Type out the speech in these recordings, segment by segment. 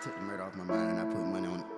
took the murder off my mind and I put money on it.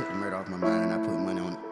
took the murder off my mind and I put money on it.